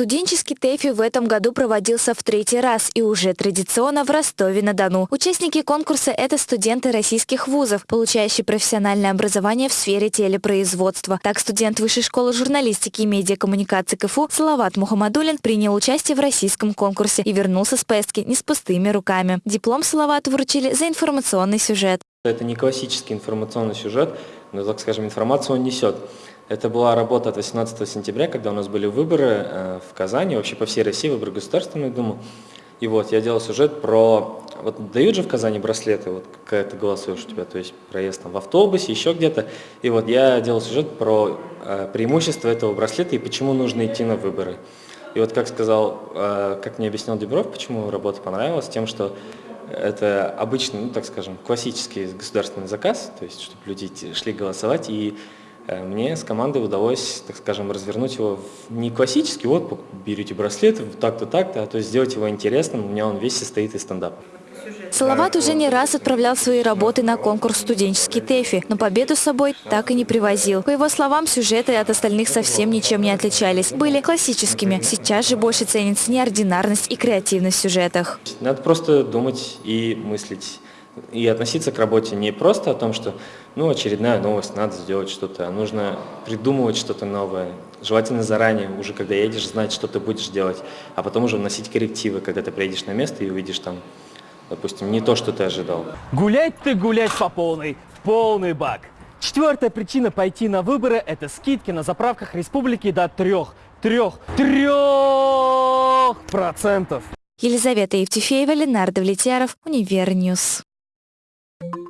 Студенческий ТЭФИ в этом году проводился в третий раз и уже традиционно в Ростове-на-Дону. Участники конкурса – это студенты российских вузов, получающие профессиональное образование в сфере телепроизводства. Так, студент Высшей школы журналистики и медиакоммуникации КФУ Салават Мухаммадулин принял участие в российском конкурсе и вернулся с поездки не с пустыми руками. Диплом Салавату вручили за информационный сюжет. Это не классический информационный сюжет, но, так скажем, информацию он несет. Это была работа от 18 сентября, когда у нас были выборы э, в Казани, вообще по всей России, выборы в Государственную Думу. И вот я делал сюжет про... Вот дают же в Казани браслеты, вот когда ты голосуешь у тебя, то есть проезд там в автобусе, еще где-то. И вот я делал сюжет про э, преимущество этого браслета и почему нужно идти на выборы. И вот как сказал, э, как мне объяснил Дебров, почему работа понравилась, тем, что это обычный, ну так скажем, классический государственный заказ, то есть чтобы люди шли голосовать, и мне с командой удалось, так скажем, развернуть его в не классический, вот берете браслет, так-то, так-то, а то сделать его интересным, у меня он весь состоит из стендапа. Салават уже не раз отправлял свои работы на конкурс «Студенческий ТЭФИ», но победу с собой так и не привозил. По его словам, сюжеты от остальных совсем ничем не отличались. Были классическими. Сейчас же больше ценится неординарность и креативность в сюжетах. Надо просто думать и мыслить и относиться к работе не просто о том, что ну, очередная новость, надо сделать что-то, а нужно придумывать что-то новое, желательно заранее, уже когда едешь, знать, что ты будешь делать, а потом уже вносить коррективы, когда ты приедешь на место и увидишь там, допустим, не то, что ты ожидал. Гулять ты гулять по полной, в полный бак. Четвертая причина пойти на выборы – это скидки на заправках республики до трех, трех, трех процентов. Елизавета Евтефеева, Ленардо Влетьяров, Универньюз. Thank you